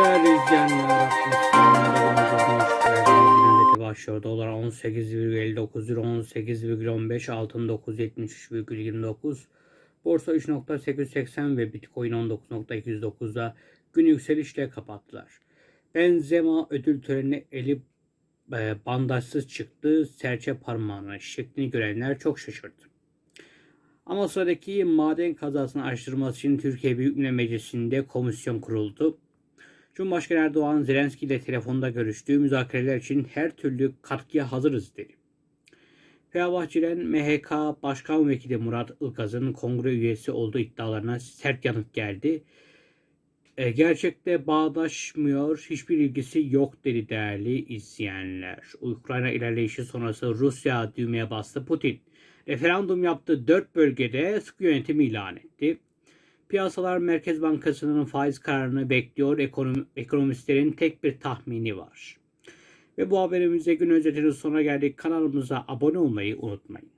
İzleyenler, Gündeki başlıyor. Dolar 18,59 euro 18,15 altın 973,29 Borsa 3.880 ve Bitcoin 19.209'da gün yükselişle kapattılar. Benzema ödül törenine eli e, bandajsız çıktı. Serçe parmağının şeklini görenler çok şaşırdı. Ama sıradaki maden kazasını araştırması için Türkiye Büyük Millet Meclisi'nde komisyon kuruldu. Cumhurbaşkanı Erdoğan Zelenski ile telefonda görüştüğü müzakereler için her türlü katkıya hazırız dedi. Fenerbahçe'den MHK Başkan Vekili Murat Ilgaz'ın kongre üyesi olduğu iddialarına sert yanıt geldi. E, gerçekte bağdaşmıyor, hiçbir ilgisi yok dedi değerli izleyenler. Ukrayna ilerleyişi sonrası Rusya düğmeye bastı Putin. Referandum yaptı dört bölgede sıkı yönetimi ilan etti. Piyasalar Merkez Bankası'nın faiz kararını bekliyor. Ekonom ekonomistlerin tek bir tahmini var. Ve bu haberimizde gün özetinin sonuna geldik. Kanalımıza abone olmayı unutmayın.